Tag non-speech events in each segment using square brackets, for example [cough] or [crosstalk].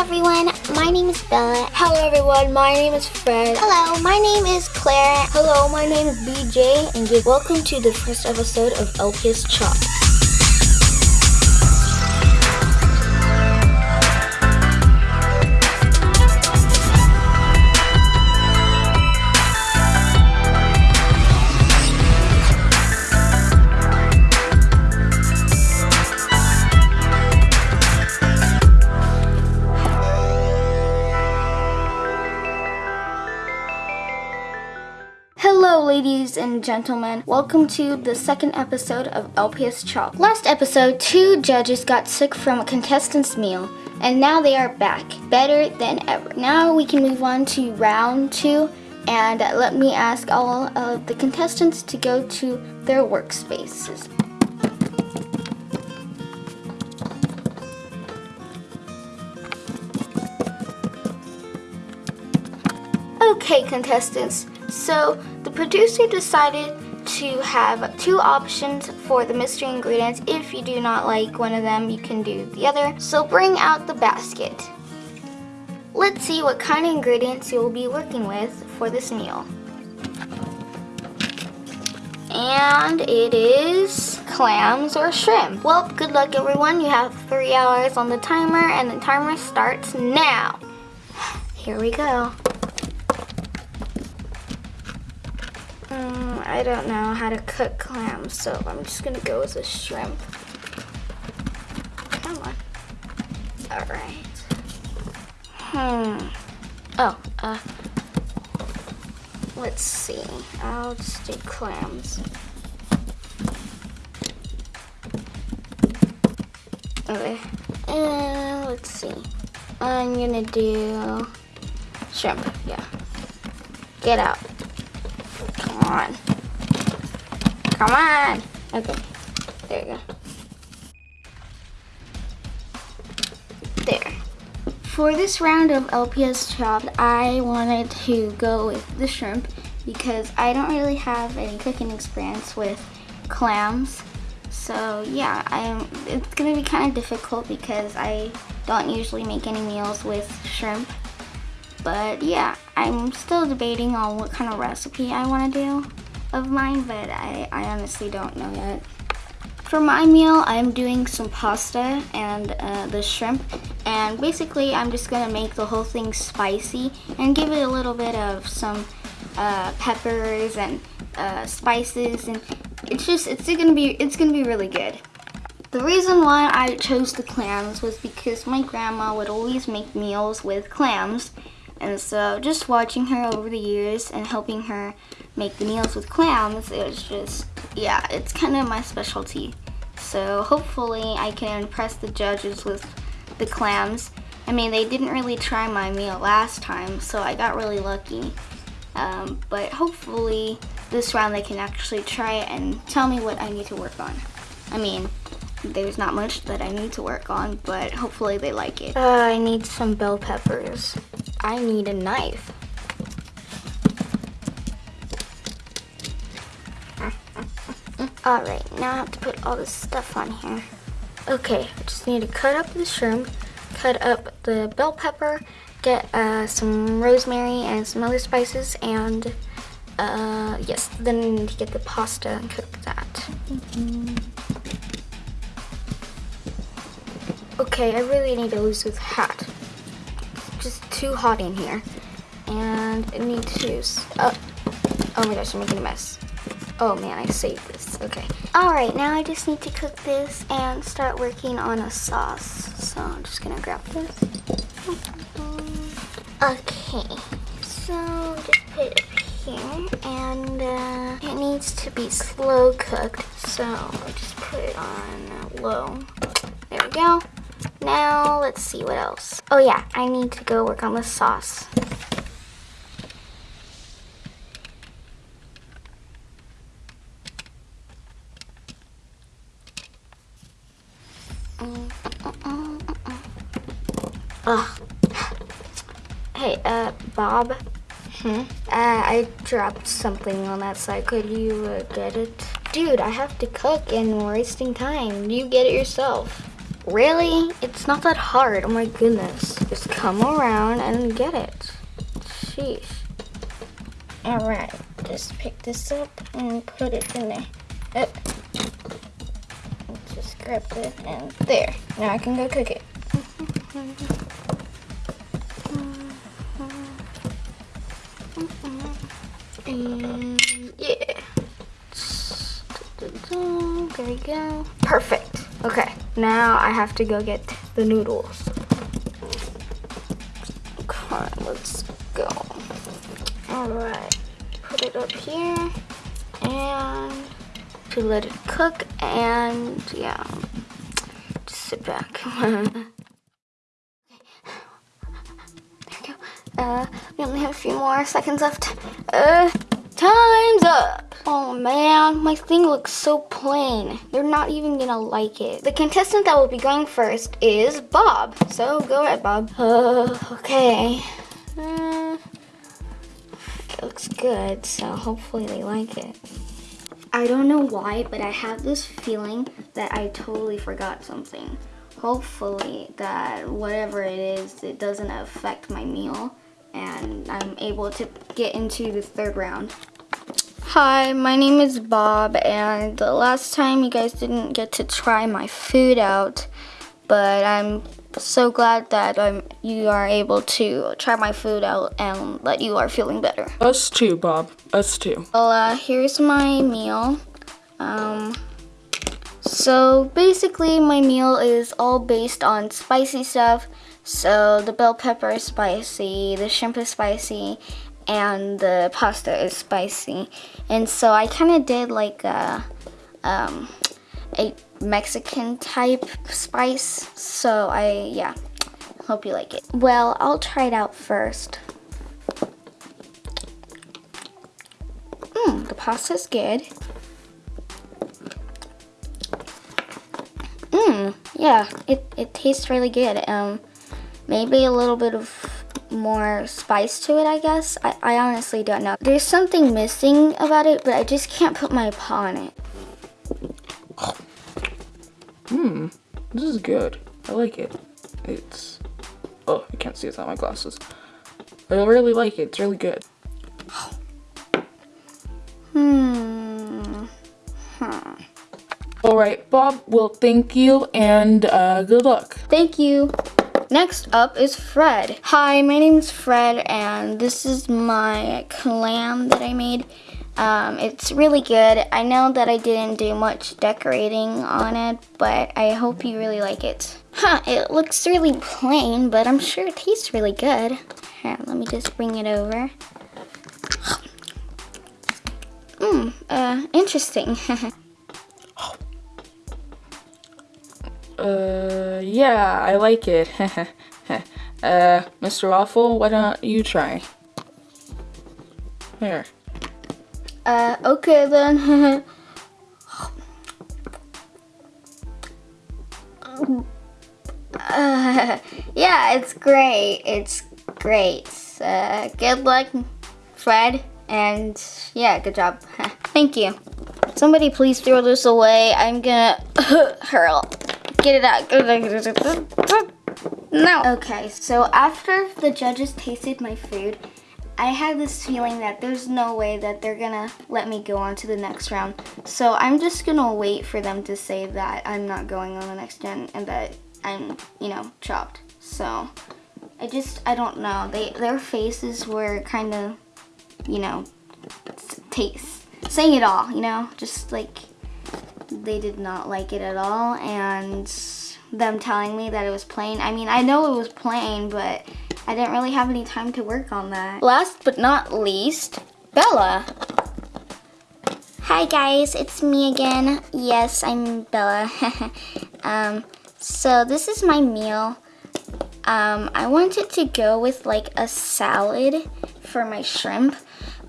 Hello everyone, my name is Bella. Hello everyone, my name is Fred. Hello, my name is Claire. Hello, my name is BJ, and welcome to the first episode of LPS Chop. Ladies and gentlemen. Welcome to the second episode of LPS Chop. Last episode, two judges got sick from a contestant's meal, and now they are back, better than ever. Now we can move on to round two, and let me ask all of the contestants to go to their workspaces. Okay, contestants. So the producer decided to have two options for the mystery ingredients. If you do not like one of them, you can do the other. So bring out the basket. Let's see what kind of ingredients you'll be working with for this meal. And it is clams or shrimp. Well, good luck everyone. You have three hours on the timer and the timer starts now. [sighs] Here we go. Mm, I don't know how to cook clams, so I'm just gonna go with a shrimp. Come on. All right. Hmm. Oh, uh, let's see. I'll just do clams. Okay. And let's see. I'm gonna do shrimp. Yeah. Get out. Come on. Come on. Okay. There you go. There. For this round of LPS chopped, I wanted to go with the shrimp because I don't really have any cooking experience with clams. So yeah, I'm, it's gonna be kind of difficult because I don't usually make any meals with shrimp. But yeah, I'm still debating on what kind of recipe I want to do of mine, but I, I honestly don't know yet. For my meal, I'm doing some pasta and uh, the shrimp. And basically, I'm just going to make the whole thing spicy and give it a little bit of some uh, peppers and uh, spices. And it's just, it's going to be, it's going to be really good. The reason why I chose the clams was because my grandma would always make meals with clams and so just watching her over the years and helping her make the meals with clams, it was just, yeah, it's kind of my specialty. So hopefully I can impress the judges with the clams. I mean, they didn't really try my meal last time, so I got really lucky. Um, but hopefully this round they can actually try it and tell me what I need to work on. I mean, there's not much that I need to work on, but hopefully they like it. Uh, I need some bell peppers. I need a knife. Alright, now I have to put all this stuff on here. Okay, I just need to cut up the shrimp, cut up the bell pepper, get uh, some rosemary and some other spices, and uh, yes, then I need to get the pasta and cook that. Mm -hmm. Okay, I really need to lose this hat just too hot in here. And I need to, oh, oh my gosh, I'm making a mess. Oh man, I saved this, okay. All right, now I just need to cook this and start working on a sauce. So I'm just gonna grab this. Okay, so just put it here and uh, it needs to be slow cooked. So I just put it on low. There we go. Now, let's see what else. Oh yeah, I need to go work on the sauce. Ugh. Hey, uh, Bob? Hmm? Uh, I dropped something on that side. Could you uh, get it? Dude, I have to cook and we're wasting time. You get it yourself. Really? It's not that hard. Oh my goodness. Just come around and get it. Sheesh. Alright, just pick this up and put it in there. Uh, just grab it and there. Now I can go cook it. And yeah. There we go. Perfect. Okay, now I have to go get the noodles. Okay, let's go. Alright, put it up here and to let it cook and yeah, just sit back. [laughs] there we go. Uh, we only have a few more seconds left. Uh, time's up. Oh man, my thing looks so plain. They're not even gonna like it. The contestant that will be going first is Bob. So go ahead, Bob. Uh, [sighs] okay. Uh, it looks good, so hopefully they like it. I don't know why, but I have this feeling that I totally forgot something. Hopefully that whatever it is, it doesn't affect my meal and I'm able to get into the third round. Hi, my name is Bob and the last time you guys didn't get to try my food out, but I'm so glad that um, you are able to try my food out and that you are feeling better. Us too, Bob. Us too. Well, uh, here's my meal. Um, so basically my meal is all based on spicy stuff. So the bell pepper is spicy, the shrimp is spicy, and the pasta is spicy. And so I kind of did like a, um, a Mexican type spice. So I, yeah, hope you like it. Well, I'll try it out first. Mmm, the pasta's good. Mmm, yeah, it, it tastes really good. Um, maybe a little bit of more spice to it, I guess. I, I honestly don't know. There's something missing about it, but I just can't put my paw on it. Hmm, this is good. I like it. It's, oh, I can't see it without my glasses. I really like it. It's really good. Hmm. Hmm. All right, Bob. Well, thank you and uh, good luck. Thank you. Next up is Fred. Hi, my name is Fred and this is my clam that I made. Um, it's really good. I know that I didn't do much decorating on it, but I hope you really like it. Huh, it looks really plain, but I'm sure it tastes really good. Here, let me just bring it over. Mmm, uh, interesting. [laughs] Uh, yeah, I like it. [laughs] uh, Mr. Waffle, why don't you try? Here. Uh, okay then. [laughs] uh, [laughs] yeah, it's great. It's great. Uh, good luck, Fred. And yeah, good job. Thank you. Somebody please throw this away. I'm gonna hurl. Get it out. No. Okay, so after the judges tasted my food, I had this feeling that there's no way that they're gonna let me go on to the next round. So I'm just gonna wait for them to say that I'm not going on the next gen and that I'm, you know, chopped. So I just, I don't know. They Their faces were kind of, you know, taste, saying it all, you know, just like they did not like it at all and them telling me that it was plain. I mean, I know it was plain, but I didn't really have any time to work on that. Last but not least, Bella. Hi guys, it's me again. Yes, I'm Bella. [laughs] um, so this is my meal. Um, I wanted to go with like a salad for my shrimp,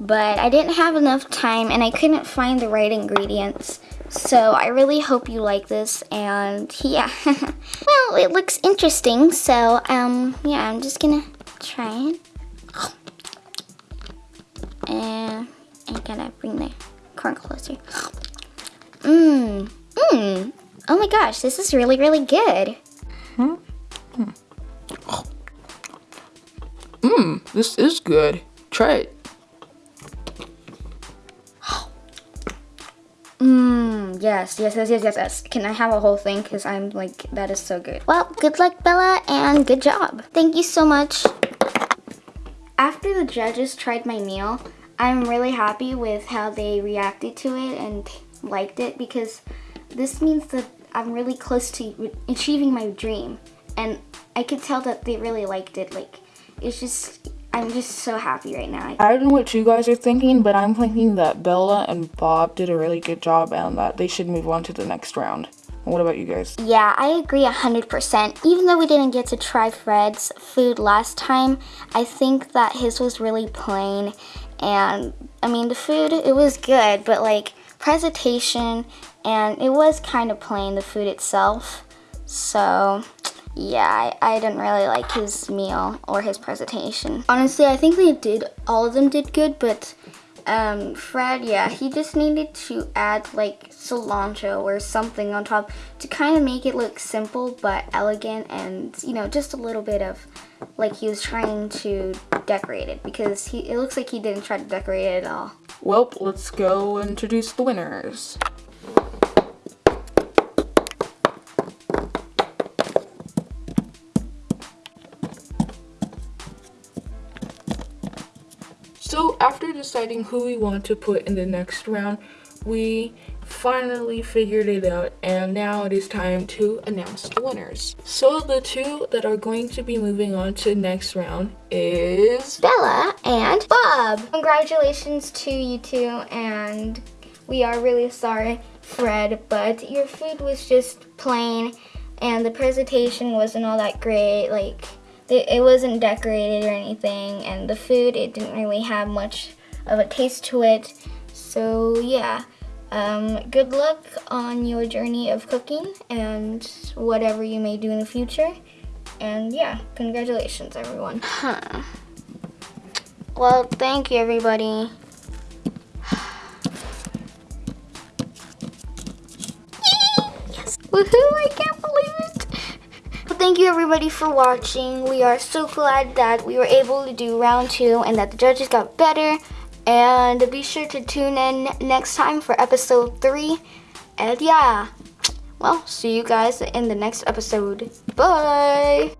but I didn't have enough time and I couldn't find the right ingredients. So I really hope you like this and yeah. [laughs] well, it looks interesting. So um, yeah, I'm just gonna try it. And I gotta bring the corn closer. Mmm, mmm. Oh my gosh, this is really, really good. Mmm, this is good. Try it. Mmm, yes, yes, yes, yes, yes, yes. Can I have a whole thing? Because I'm like, that is so good. Well, good luck, Bella, and good job. Thank you so much. After the judges tried my meal, I'm really happy with how they reacted to it and liked it because this means that I'm really close to achieving my dream. And I could tell that they really liked it. Like, it's just, I'm just so happy right now. I don't know what you guys are thinking, but I'm thinking that Bella and Bob did a really good job and that they should move on to the next round. What about you guys? Yeah, I agree 100%. Even though we didn't get to try Fred's food last time, I think that his was really plain. And I mean, the food, it was good, but like presentation, and it was kind of plain, the food itself. So, yeah, I, I didn't really like his meal or his presentation. Honestly, I think they did, all of them did good, but um, Fred, yeah, he just needed to add like cilantro or something on top to kind of make it look simple but elegant and, you know, just a little bit of like he was trying to decorate it because he, it looks like he didn't try to decorate it at all. Well, let's go introduce the winners. So after deciding who we want to put in the next round, we finally figured it out and now it is time to announce the winners. So the two that are going to be moving on to next round is Bella and Bob. Congratulations to you two and we are really sorry, Fred, but your food was just plain and the presentation wasn't all that great. Like, it it wasn't decorated or anything, and the food, it didn't really have much of a taste to it. So, yeah. Um, good luck on your journey of cooking and whatever you may do in the future. And yeah, congratulations, everyone. Huh. Well, thank you, everybody. [sighs] Woohoo! I can't believe it! Well, thank you everybody for watching. We are so glad that we were able to do round two and that the judges got better. And be sure to tune in next time for episode three. And yeah, well, see you guys in the next episode. Bye!